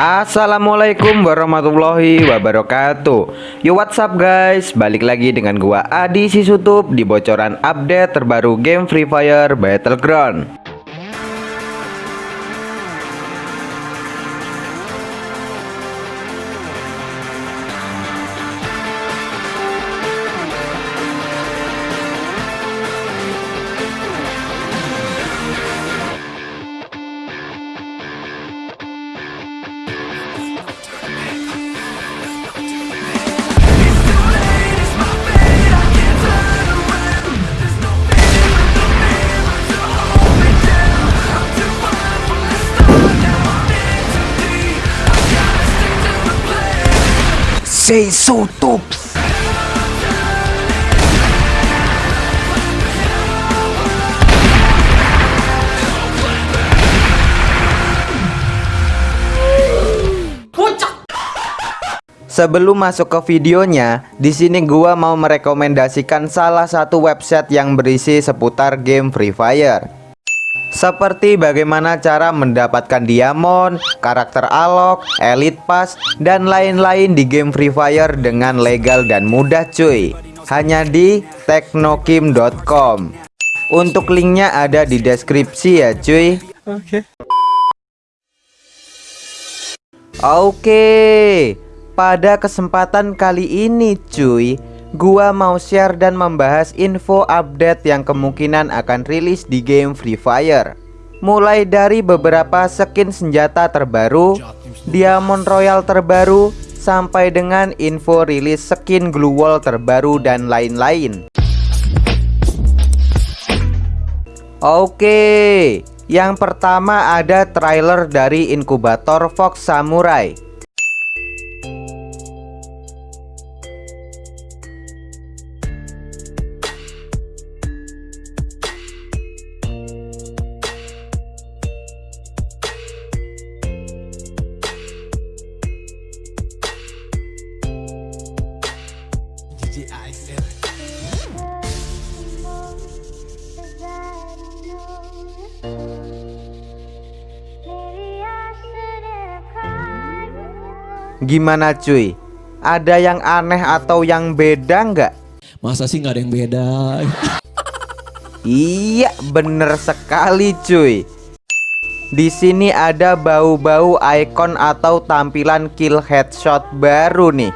Assalamualaikum warahmatullahi wabarakatuh. Yo what's up guys? Balik lagi dengan gua Adi Sisutup Di bocoran update terbaru game Free Fire Battleground Say so tops Sebelum masuk ke videonya, di sini gua mau merekomendasikan salah satu website yang berisi seputar game Free Fire. Seperti bagaimana cara mendapatkan diamond, karakter alok, elite pass, dan lain-lain di game Free Fire dengan legal dan mudah cuy. Hanya di teknokim.com Untuk linknya ada di deskripsi ya cuy. Oke. Oke Pada kesempatan kali ini cuy Gua mau share dan membahas info update yang kemungkinan akan rilis di game Free Fire. Mulai dari beberapa skin senjata terbaru Diamond Royal terbaru Sampai dengan info rilis skin Glue Wall terbaru dan lain-lain. Oke Yang pertama ada trailer dari inkubator Fox Samurai Gimana cuy? Ada yang aneh atau yang beda nggak? Masa sih nggak ada yang beda? iya, bener sekali cuy. Di sini ada bau-bau icon atau tampilan kill headshot baru nih.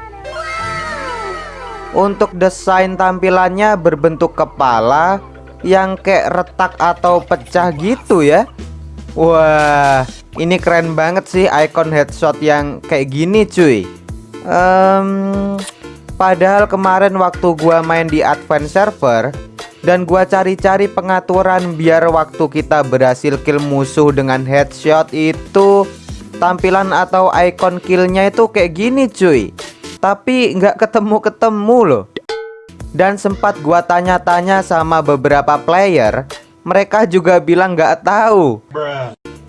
Untuk desain tampilannya berbentuk kepala yang kayak retak atau pecah gitu ya. Wah, ini keren banget sih icon headshot yang kayak gini cuy. Um, Padahal kemarin waktu gua main di advance server Dan gua cari-cari pengaturan biar waktu kita berhasil kill musuh dengan headshot itu Tampilan atau icon killnya itu kayak gini cuy. Tapi nggak ketemu-ketemu loh. Dan sempat gua tanya-tanya sama beberapa player Mereka juga bilang nggak tahu.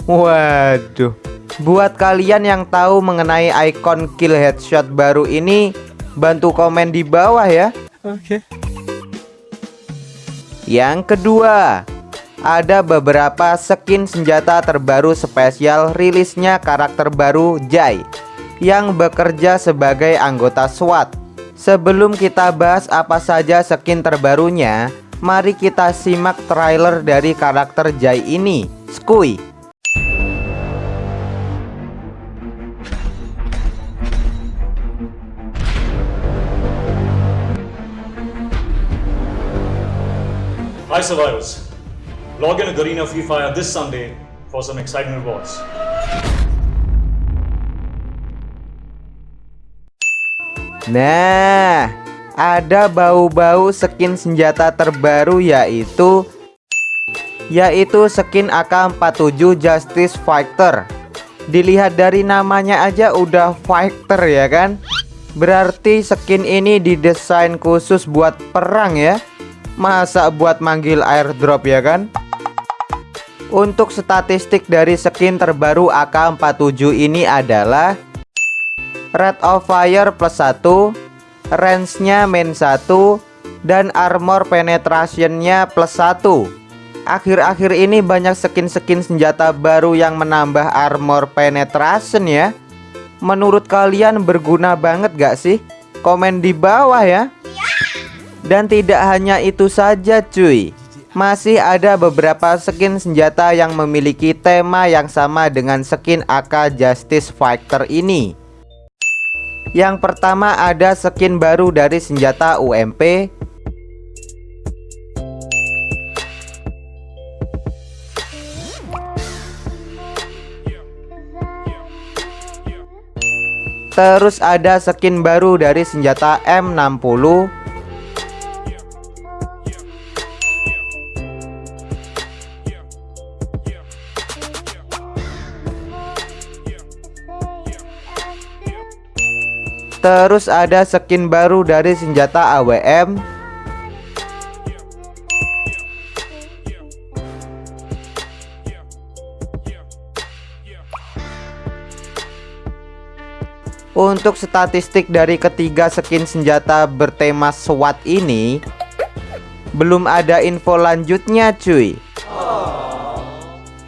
Waduh. Buat kalian yang tahu mengenai icon kill headshot baru ini Bantu komen di bawah ya. Oke. Okay. Yang kedua Ada beberapa skin senjata terbaru spesial rilisnya karakter baru Jai Yang bekerja sebagai anggota SWAT. Sebelum kita bahas apa saja skin terbarunya Mari kita simak trailer dari karakter Jai ini Skui Hi survivors, log in to Garena Free Fire this Sunday for some exciting rewards. Nah, ada bau-bau skin senjata terbaru yaitu yaitu skin AK47 Justice Fighter. Dilihat dari namanya aja udah fighter ya kan? Berarti skin ini didesain khusus buat perang ya. Masa buat manggil airdrop ya kan? Untuk statistik dari skin terbaru AK47 ini adalah Rate of fire plus 1 Range-nya main 1 Dan armor penetrationnya plus 1 Akhir-akhir ini banyak skin-skin senjata baru yang menambah armor penetration ya. Menurut kalian berguna banget gak sih? Komen di bawah ya. Dan tidak hanya itu saja cuy. Masih ada beberapa skin senjata yang memiliki tema yang sama dengan skin AK Justice Fighter ini Yang pertama ada skin baru dari senjata UMP Terus ada skin baru dari senjata M60 Terus ada skin baru dari senjata AWM Untuk statistik dari ketiga skin senjata bertema SWAT ini Belum ada info lanjutnya cuy.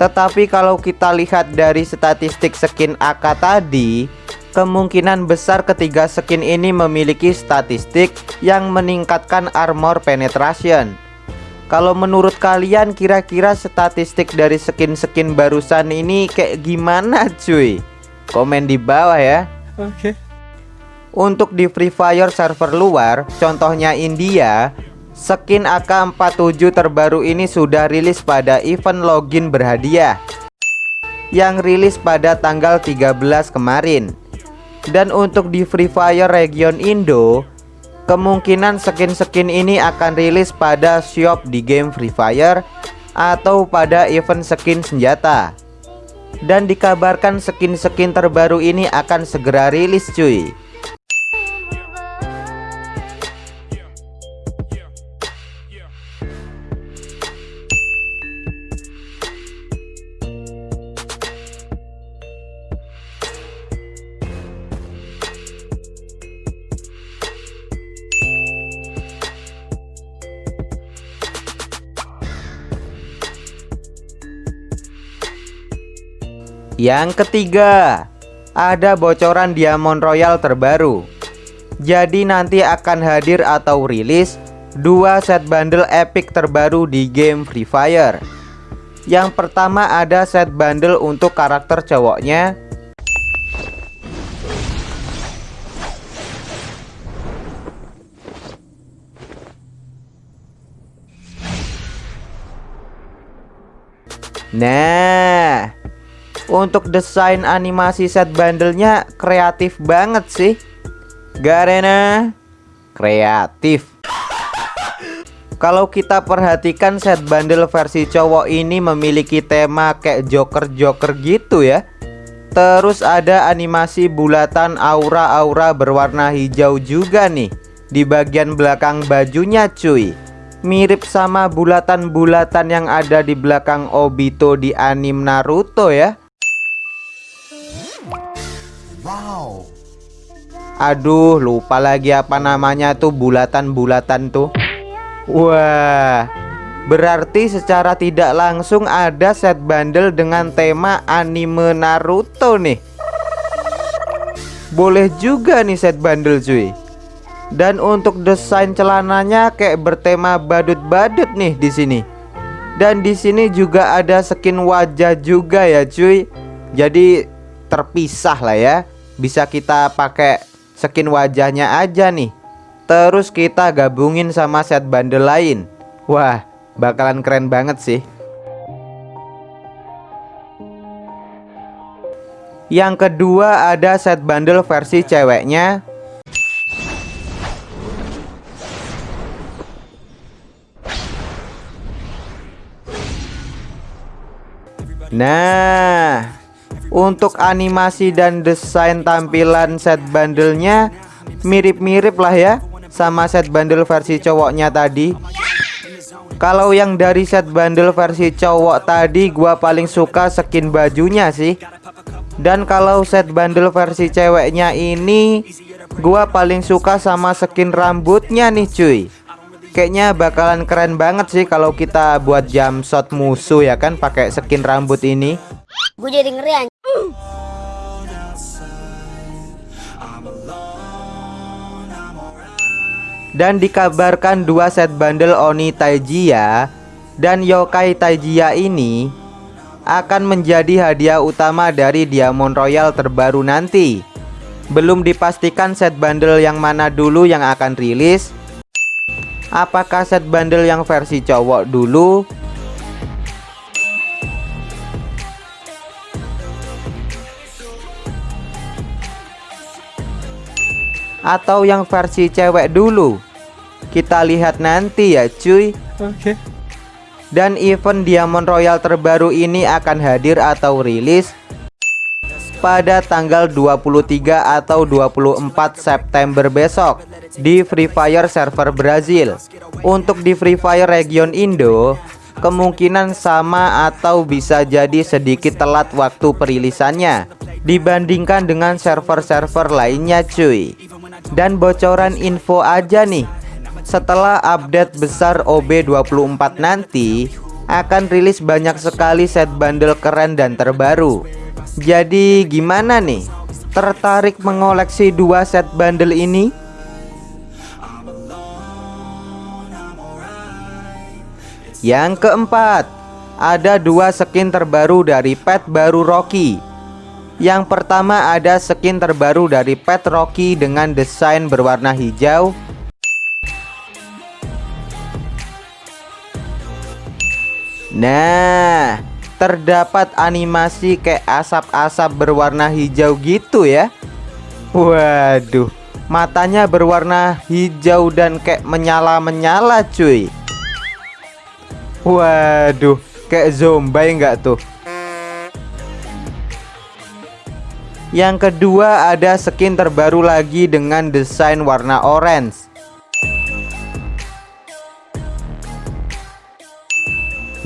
Tetapi kalau kita lihat dari statistik skin AK tadi Kemungkinan besar ketiga skin ini memiliki statistik yang meningkatkan armor penetration Kalau menurut kalian kira-kira statistik dari skin-skin barusan ini kayak gimana cuy? Komen di bawah ya Oke. Untuk di Free Fire server luar, contohnya India, skin AK47 terbaru ini sudah rilis pada event login berhadiah yang rilis pada tanggal 13 kemarin. Dan untuk di Free Fire region Indo, kemungkinan skin-skin ini akan rilis pada shop di game Free Fire atau pada event skin senjata. Dan dikabarkan skin-skin terbaru ini akan segera rilis cuy Yang ketiga, ada bocoran Diamond Royal terbaru. Jadi nanti akan hadir atau rilis dua set bundle epic terbaru di game Free Fire. Yang pertama ada set bundle untuk karakter cowoknya Nah, untuk desain animasi set bandelnya kreatif banget sih. Garena Kreatif. Kalau kita perhatikan set bundle versi cowok ini memiliki tema kayak joker-joker gitu ya. Terus ada animasi bulatan aura-aura berwarna hijau juga nih Di bagian belakang bajunya cuy. Mirip sama bulatan-bulatan yang ada di belakang Obito di anim Naruto ya Aduh lupa lagi apa namanya tuh bulatan-bulatan tuh. Wah Berarti secara tidak langsung ada set bundle dengan tema anime Naruto nih. Boleh juga nih set bundle cuy. Dan untuk desain celananya kayak bertema badut-badut nih di sini. Dan di sini juga ada skin wajah juga ya cuy. Jadi terpisah lah ya Bisa kita pakai skin wajahnya aja nih. Terus kita gabungin sama set bundle lain. Wah bakalan keren banget sih. Yang kedua ada set bundle versi ceweknya. Nah untuk animasi dan desain tampilan set bandelnya mirip-mirip lah ya sama set bundle versi cowoknya tadi. Kalau yang dari set bundle versi cowok tadi gua paling suka skin bajunya sih. Dan kalau set bundle versi ceweknya ini gua paling suka sama skin rambutnya nih cuy. Kayaknya bakalan keren banget sih kalau kita buat jam shot musuh ya kan pakai skin rambut ini. Gue jadi ngeri Dan dikabarkan dua set bundle Oni Taijia dan Yokai Taijia ini akan menjadi hadiah utama dari Diamond Royal terbaru nanti. Belum dipastikan set bundle yang mana dulu yang akan rilis. Apakah set bundle yang versi cowok dulu atau yang versi cewek dulu? Kita lihat nanti ya cuy. Oke. Dan event Diamond Royal terbaru ini akan hadir atau rilis pada tanggal 23 atau 24 September besok di Free Fire server Brazil. Untuk di Free Fire region Indo, kemungkinan sama atau bisa jadi sedikit telat waktu perilisannya dibandingkan dengan server-server lainnya cuy. Dan bocoran info aja nih setelah update besar OB24 nanti akan rilis banyak sekali set bundle keren dan terbaru. Jadi gimana nih? Tertarik mengoleksi dua set bundle ini? Yang keempat, ada dua skin terbaru dari pet baru Rocky. Yang pertama ada skin terbaru dari pet Rocky dengan desain berwarna hijau Nah, terdapat animasi kayak asap-asap berwarna hijau gitu ya. Waduh, matanya berwarna hijau dan kayak menyala-menyala cuy. Waduh, kayak zombie enggak tuh? Yang kedua ada skin terbaru lagi dengan desain warna orange.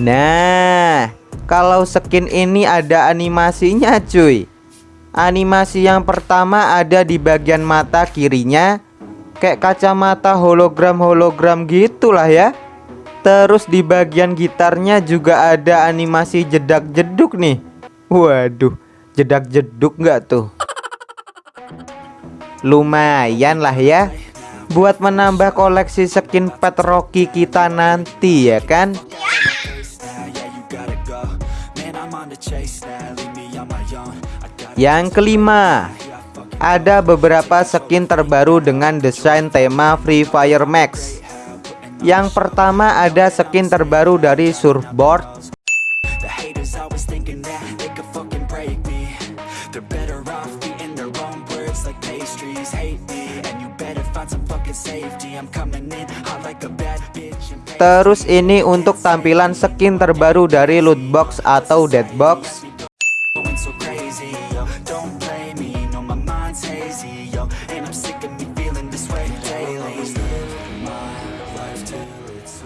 Nah, kalau skin ini ada animasinya cuy. Animasi yang pertama ada di bagian mata kirinya Kayak kacamata hologram-hologram gitulah ya. Terus di bagian gitarnya juga ada animasi jedak-jeduk nih. Waduh, jedak-jeduk nggak tuh? Lumayan lah ya. Buat menambah koleksi skin pet Rocky kita nanti ya kan? Yang kelima Ada beberapa skin terbaru dengan desain tema Free Fire Max. Yang pertama ada skin terbaru dari surfboard Terus ini untuk tampilan skin terbaru dari loot box atau dead box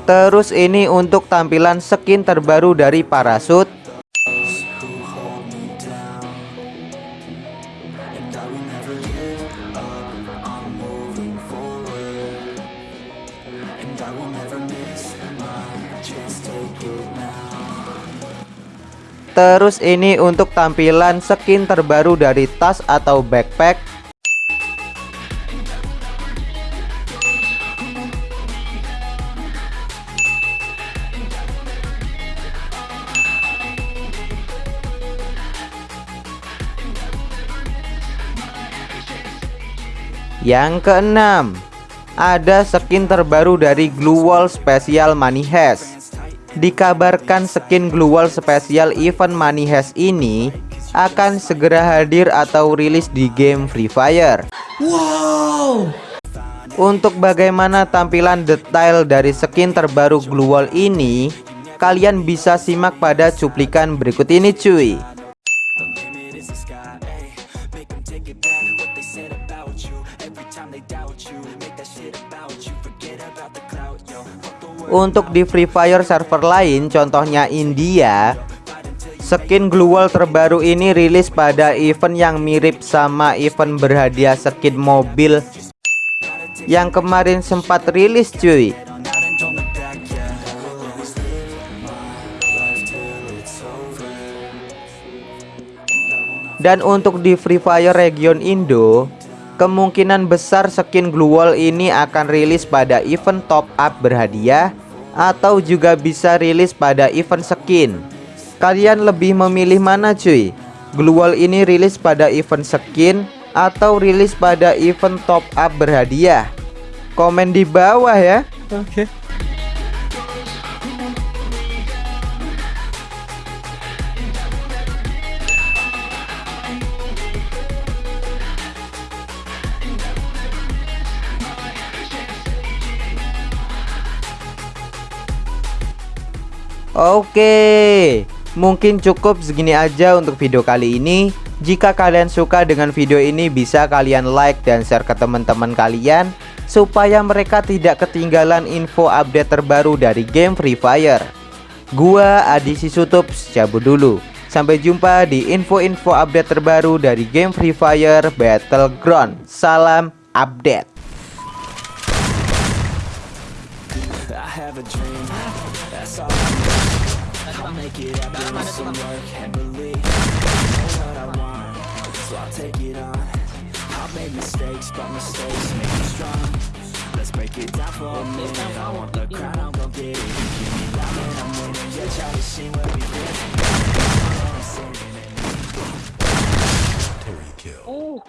Terus ini untuk tampilan skin terbaru dari parasut Terus ini untuk tampilan skin terbaru dari tas atau backpack Yang keenam, ada skin terbaru dari Glue Wall Special Money Hash. Dikabarkan skin Glue Wall Special Event Money Hash ini akan segera hadir atau rilis di game Free Fire. Wow. Untuk bagaimana tampilan detail dari skin terbaru Glue Wall ini, kalian bisa simak pada cuplikan berikut ini cuy. Untuk di Free Fire server lain contohnya India Skin Glue Wall terbaru ini rilis pada event yang mirip sama event berhadiah skin mobil Yang kemarin sempat rilis cuy. Dan untuk di Free Fire region Indo kemungkinan besar skin glue wall ini akan rilis pada event top up berhadiah atau juga bisa rilis pada event skin. Kalian lebih memilih mana cuy? Glue wall ini rilis pada event skin atau rilis pada event top up berhadiah? Komen di bawah ya. Oke. Okay. Oke, mungkin cukup segini aja untuk video kali ini. Jika kalian suka dengan video ini bisa kalian like dan share ke teman-teman kalian supaya mereka tidak ketinggalan info update terbaru dari game Free Fire. Gua Adi Sisutup cabut dulu. Sampai jumpa di info-info update terbaru dari game Free Fire Battleground. Salam update. Happen with some work and believe know what I want, so I'll take it on I've made mistakes, but mistakes make me strong Let's break it down for a minute I want the crown, I'm gon' get it Give me that and I'm winning Yeah, try to see where we been Terry kill. Oh.